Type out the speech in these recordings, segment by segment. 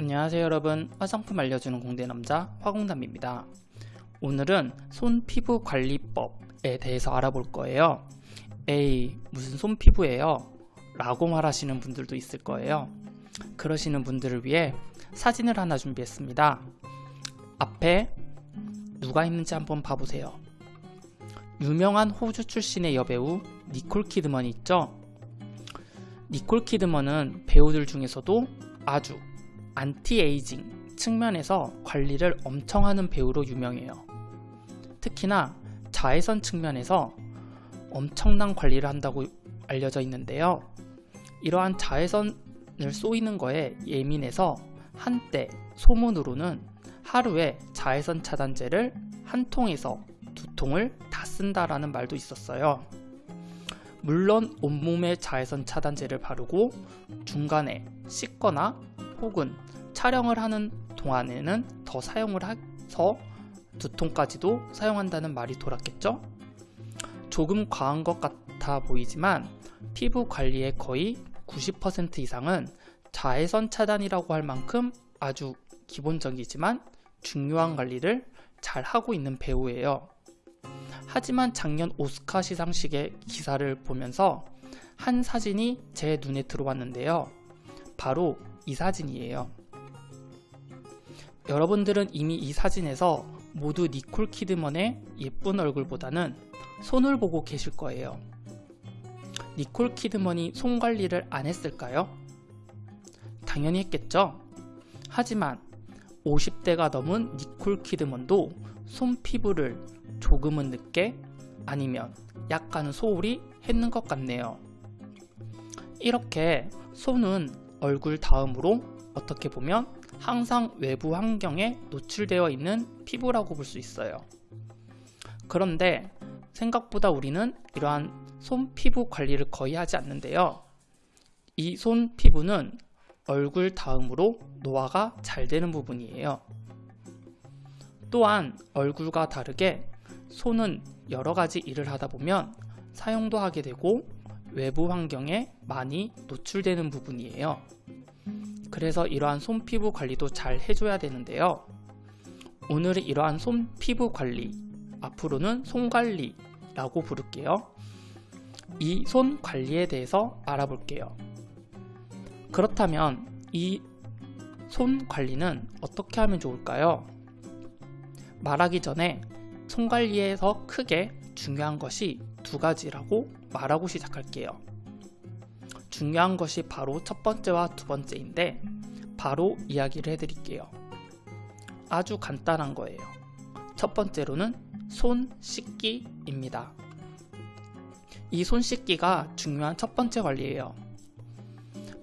안녕하세요 여러분. 화장품 알려주는 공대남자 화공남입니다. 오늘은 손 피부 관리법에 대해서 알아볼 거예요. 에이 무슨 손 피부예요? 라고 말하시는 분들도 있을 거예요. 그러시는 분들을 위해 사진을 하나 준비했습니다. 앞에 누가 있는지 한번 봐보세요. 유명한 호주 출신의 여배우 니콜 키드먼 있죠? 니콜 키드먼은 배우들 중에서도 아주 안티에이징 측면에서 관리를 엄청 하는 배우로 유명해요. 특히나 자외선 측면에서 엄청난 관리를 한다고 알려져 있는데요. 이러한 자외선을 쏘이는 거에 예민해서 한때 소문으로는 하루에 자외선 차단제를 한 통에서 두 통을 다 쓴다라는 말도 있었어요. 물론 온몸에 자외선 차단제를 바르고 중간에 씻거나 혹은 촬영을 하는 동안에는 더 사용을 해서 두 통까지도 사용한다는 말이 돌았겠죠? 조금 과한 것 같아 보이지만 피부 관리의 거의 90% 이상은 자외선 차단이라고 할 만큼 아주 기본적이지만 중요한 관리를 잘 하고 있는 배우예요. 하지만 작년 오스카 시상식의 기사를 보면서 한 사진이 제 눈에 들어왔는데요. 바로 이 사진이에요. 여러분들은 이미 이 사진에서 모두 니콜 키드먼의 예쁜 얼굴보다는 손을 보고 계실 거예요. 니콜 키드먼이 손 관리를 안 했을까요? 당연히 했겠죠? 하지만 50대가 넘은 니콜 키드먼도 손 피부를 조금은 늦게 아니면 약간 소홀히 했는 것 같네요. 이렇게 손은 얼굴 다음으로 어떻게 보면 항상 외부 환경에 노출되어 있는 피부라고 볼 수 있어요. 그런데 생각보다 우리는 이러한 손 피부 관리를 거의 하지 않는데요. 이 손 피부는 얼굴 다음으로 노화가 잘 되는 부분이에요. 또한 얼굴과 다르게 손은 여러 가지 일을 하다 보면 사용도 하게 되고 외부 환경에 많이 노출되는 부분이에요. 그래서 이러한 손 피부 관리도 잘 해줘야 되는데요. 오늘은 이러한 손 피부 관리, 앞으로는 손 관리라고 부를게요. 이 손 관리에 대해서 알아볼게요. 그렇다면 이 손 관리는 어떻게 하면 좋을까요? 말하기 전에 손 관리에서 크게 중요한 것이 두 가지라고 말하고 시작할게요. 중요한 것이 바로 첫 번째와 두 번째인데 바로 이야기를 해드릴게요. 아주 간단한 거예요. 첫 번째로는 손 씻기입니다. 이 손 씻기가 중요한 첫 번째 관리예요.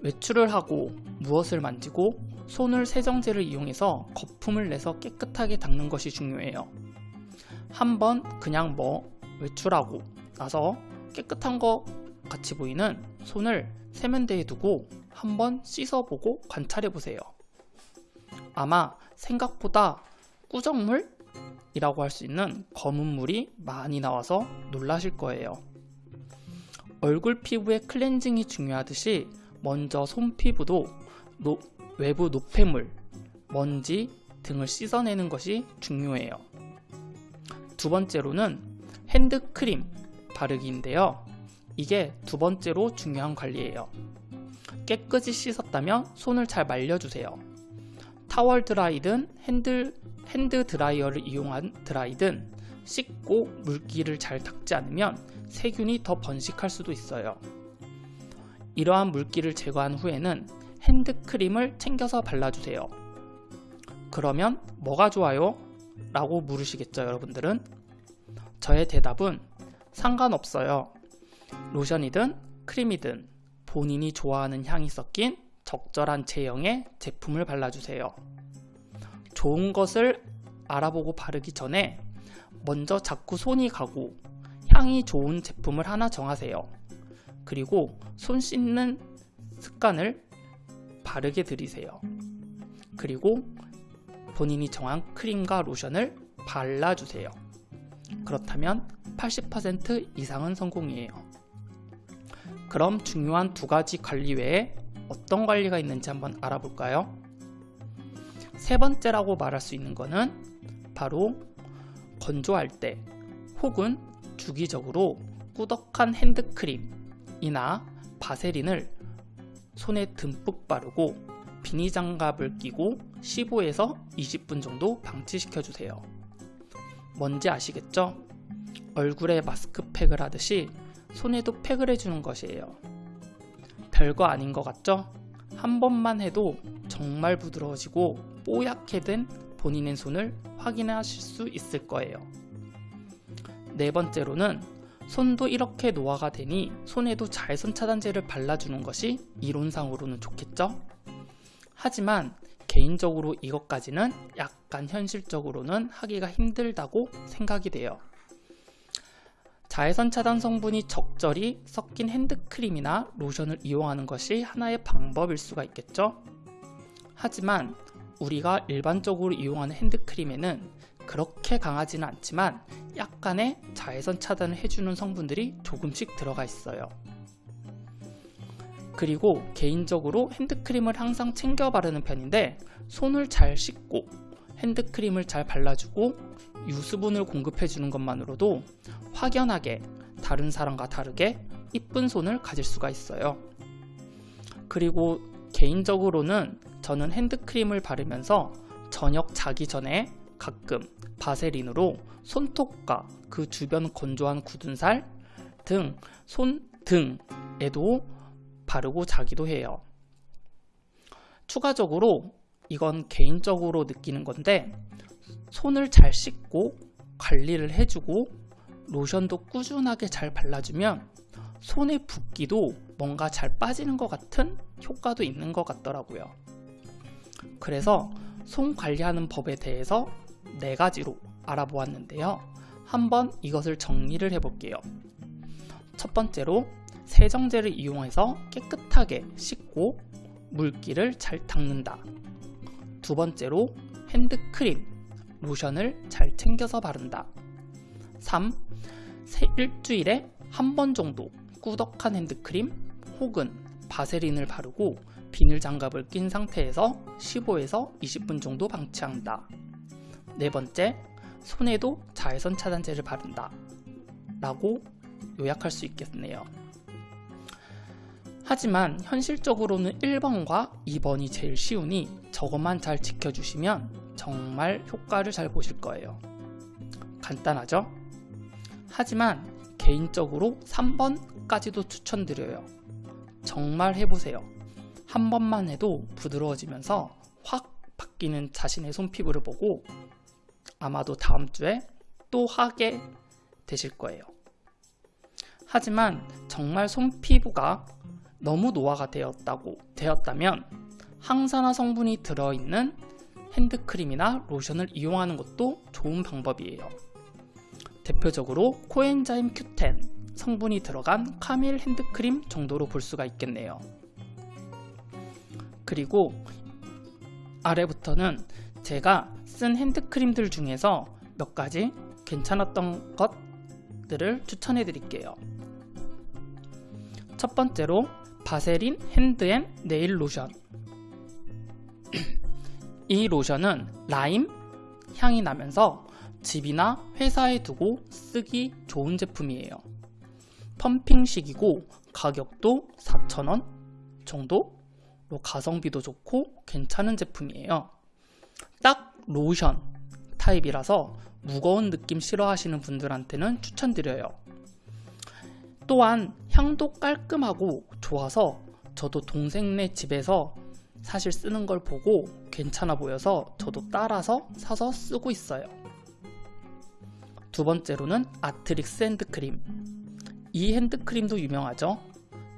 외출을 하고 무엇을 만지고 손을 세정제를 이용해서 거품을 내서 깨끗하게 닦는 것이 중요해요. 한번 그냥 뭐 외출하고 나서 깨끗한 것 같이 보이는 손을 세면대에 두고 한번 씻어보고 관찰해보세요. 아마 생각보다 꾸정물이라고 할 수 있는 검은 물이 많이 나와서 놀라실 거예요. 얼굴 피부의 클렌징이 중요하듯이 먼저 손 피부도 노, 외부 노폐물, 먼지 등을 씻어내는 것이 중요해요. 두 번째로는 핸드크림 바르기인데요. 이게 두 번째로 중요한 관리예요. 깨끗이 씻었다면 손을 잘 말려주세요. 타월 드라이든 핸드, 핸드 드라이어를 이용한 드라이든 씻고 물기를 잘 닦지 않으면 세균이 더 번식할 수도 있어요. 이러한 물기를 제거한 후에는 핸드크림을 챙겨서 발라주세요. 그러면 뭐가 좋아요? 라고 물으시겠죠 여러분들은? 저의 대답은 상관없어요. 로션이든 크림이든 본인이 좋아하는 향이 섞인 적절한 제형의 제품을 발라주세요. 좋은 것을 알아보고 바르기 전에 먼저 자꾸 손이 가고 향이 좋은 제품을 하나 정하세요. 그리고 손 씻는 습관을 바르게 들이세요. 그리고 본인이 정한 크림과 로션을 발라주세요. 그렇다면 80% 이상은 성공이에요. 그럼 중요한 두 가지 관리 외에 어떤 관리가 있는지 한번 알아볼까요? 세 번째라고 말할 수 있는 것은 바로 건조할 때 혹은 주기적으로 꾸덕한 핸드크림이나 바세린을 손에 듬뿍 바르고 비니 장갑을 끼고 15에서 20분 정도 방치시켜 주세요. 뭔지 아시겠죠? 얼굴에 마스크팩을 하듯이 손에도 팩을 해주는 것이에요. 별거 아닌 것 같죠? 한 번만 해도 정말 부드러워지고 뽀얗게 된 본인의 손을 확인하실 수 있을 거예요. 네 번째로는 손도 이렇게 노화가 되니 손에도 자외선 차단제를 발라주는 것이 이론상으로는 좋겠죠? 하지만 개인적으로 이것까지는 약간 현실적으로는 하기가 힘들다고 생각이 돼요. 자외선 차단 성분이 적절히 섞인 핸드크림이나 로션을 이용하는 것이 하나의 방법일 수가 있겠죠? 하지만 우리가 일반적으로 이용하는 핸드크림에는 그렇게 강하지는 않지만 약간의 자외선 차단을 해주는 성분들이 조금씩 들어가 있어요. 그리고 개인적으로 핸드크림을 항상 챙겨 바르는 편인데 손을 잘 씻고 핸드크림을 잘 발라주고 유수분을 공급해 주는 것만으로도 확연하게 다른 사람과 다르게 이쁜 손을 가질 수가 있어요. 그리고 개인적으로는 저는 핸드크림을 바르면서 저녁 자기 전에 가끔 바세린으로 손톱과 그 주변 건조한 굳은 살 등 손 등에도 바르고 자기도 해요. 추가적으로 이건 개인적으로 느끼는 건데 손을 잘 씻고 관리를 해주고 로션도 꾸준하게 잘 발라주면 손의 붓기도 뭔가 잘 빠지는 것 같은 효과도 있는 것 같더라고요. 그래서 손 관리하는 법에 대해서 네 가지로 알아보았는데요. 한번 이것을 정리를 해볼게요. 첫 번째로 세정제를 이용해서 깨끗하게 씻고 물기를 잘 닦는다. 두 번째로 핸드크림, 로션을 잘 챙겨서 바른다. 3. 일주일에 한 번 정도 꾸덕한 핸드크림 혹은 바세린을 바르고 비닐 장갑을 낀 상태에서 15에서 20분 정도 방치한다. 네 번째, 손에도 자외선 차단제를 바른다. 라고 요약할 수 있겠네요. 하지만 현실적으로는 1번과 2번이 제일 쉬우니 저것만 잘 지켜주시면 정말 효과를 잘 보실 거예요. 간단하죠? 하지만 개인적으로 3번까지도 추천드려요. 정말 해보세요. 한 번만 해도 부드러워지면서 확 바뀌는 자신의 손피부를 보고 아마도 다음 주에 또 하게 되실 거예요. 하지만 정말 손피부가 너무 노화가 되었다고 되었다면 항산화 성분이 들어있는 핸드크림이나 로션을 이용하는 것도 좋은 방법이에요. 대표적으로 코엔자임 Q10 성분이 들어간 카밀 핸드크림 정도로 볼 수가 있겠네요. 그리고 아래부터는 제가 쓴 핸드크림들 중에서 몇 가지 괜찮았던 것들을 추천해 드릴게요. 첫 번째로 바세린 핸드앤 네일 로션 이 로션은 라임 향이 나면서 집이나 회사에 두고 쓰기 좋은 제품이에요. 펌핑식이고 가격도 4,000원 정도로 가성비도 좋고 괜찮은 제품이에요. 딱 로션 타입이라서 무거운 느낌 싫어하시는 분들한테는 추천드려요. 또한 향도 깔끔하고 좋아서 저도 동생네 집에서 사실 쓰는 걸 보고 괜찮아 보여서 저도 따라서 사서 쓰고 있어요. 두 번째로는 아트릭스 핸드크림. 이 핸드크림도 유명하죠?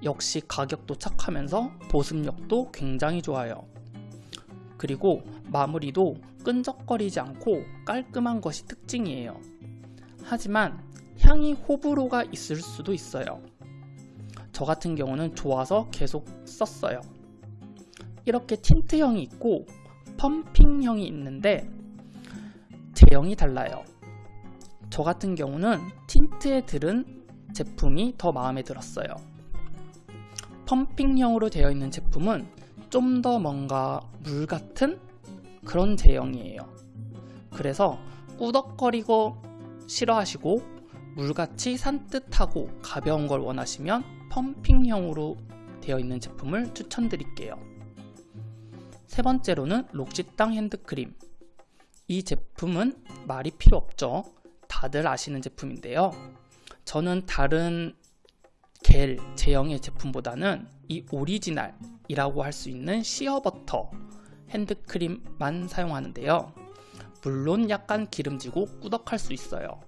역시 가격도 착하면서 보습력도 굉장히 좋아요. 그리고 마무리도 끈적거리지 않고 깔끔한 것이 특징이에요. 하지만 향이 호불호가 있을 수도 있어요. 저 같은 경우는 좋아서 계속 썼어요. 이렇게 틴트형이 있고 펌핑형이 있는데 제형이 달라요. 저 같은 경우는 틴트에 들은 제품이 더 마음에 들었어요. 펌핑형으로 되어 있는 제품은 좀 더 뭔가 물 같은 그런 제형이에요. 그래서 꾸덕거리고 싫어하시고 물같이 산뜻하고 가벼운 걸 원하시면 펌핑형으로 되어 있는 제품을 추천드릴게요. 세 번째로는 록시땅 핸드크림. 이 제품은 말이 필요 없죠. 다들 아시는 제품인데요. 저는 다른 겔 제형의 제품보다는 이 오리지널이라고 할 수 있는 시어버터 핸드크림만 사용하는데요. 물론 약간 기름지고 꾸덕할 수 있어요.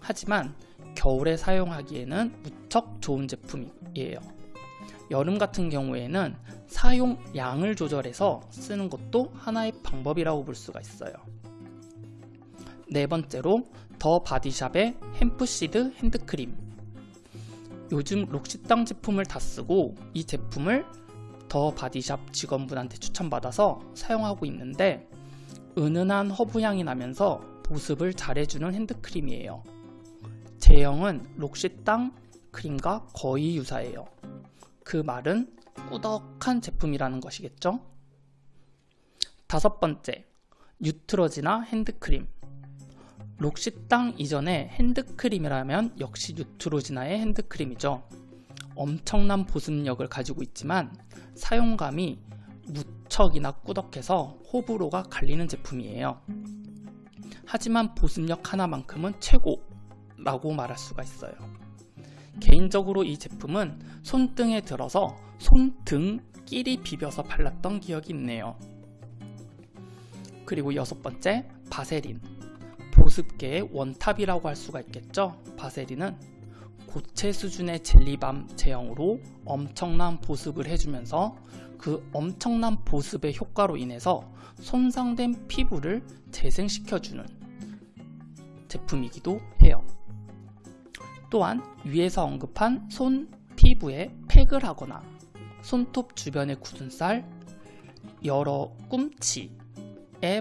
하지만 겨울에 사용하기에는 무척 좋은 제품이에요. 여름 같은 경우에는 사용 양을 조절해서 쓰는 것도 하나의 방법이라고 볼 수가 있어요. 네 번째로 The Body Shop의 Hemp Seed 핸드크림 요즘 L'Occitane 제품을 다 쓰고 이 제품을 The Body Shop 직원분한테 추천받아서 사용하고 있는데 은은한 허브 향이 나면서 보습을 잘해주는 핸드크림이에요. 제형은 L'Occitane 크림과 거의 유사해요. 그 말은 꾸덕한 제품이라는 것이겠죠? 다섯 번째, 뉴트로지나 핸드크림. 록시땅 이전에 핸드크림이라면 역시 뉴트로지나의 핸드크림이죠. 엄청난 보습력을 가지고 있지만 사용감이 무척이나 꾸덕해서 호불호가 갈리는 제품이에요. 하지만 보습력 하나만큼은 최고라고 말할 수가 있어요. 개인적으로 이 제품은 손등에 들어서 손등 끼리 비벼서 발랐던 기억이 있네요. 그리고 여섯 번째, 바세린. 보습계의 원탑이라고 할 수가 있겠죠. 바세린은 고체 수준의 젤리밤 제형으로 엄청난 보습을 해주면서 그 엄청난 보습의 효과로 인해서 손상된 피부를 재생시켜주는 제품이기도 해요. 또한 위에서 언급한 손 피부에 팩을 하거나 손톱 주변의 굳은 살, 여러 꿈치에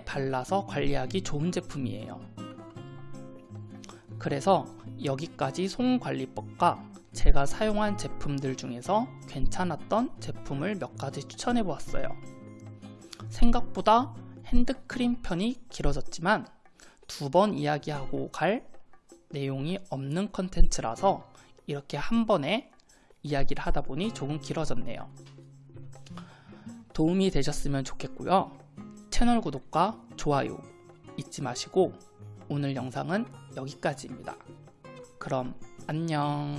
발라서 관리하기 좋은 제품이에요. 그래서 여기까지 손관리법과 제가 사용한 제품들 중에서 괜찮았던 제품을 몇 가지 추천해 보았어요. 생각보다 핸드크림 편이 길어졌지만 두 번 이야기하고 갈 내용이 없는 컨텐츠라서 이렇게 한 번에 이야기를 하다 보니 조금 길어졌네요. 도움이 되셨으면 좋겠고요. 채널 구독과 좋아요 잊지 마시고 오늘 영상은 여기까지입니다. 그럼 안녕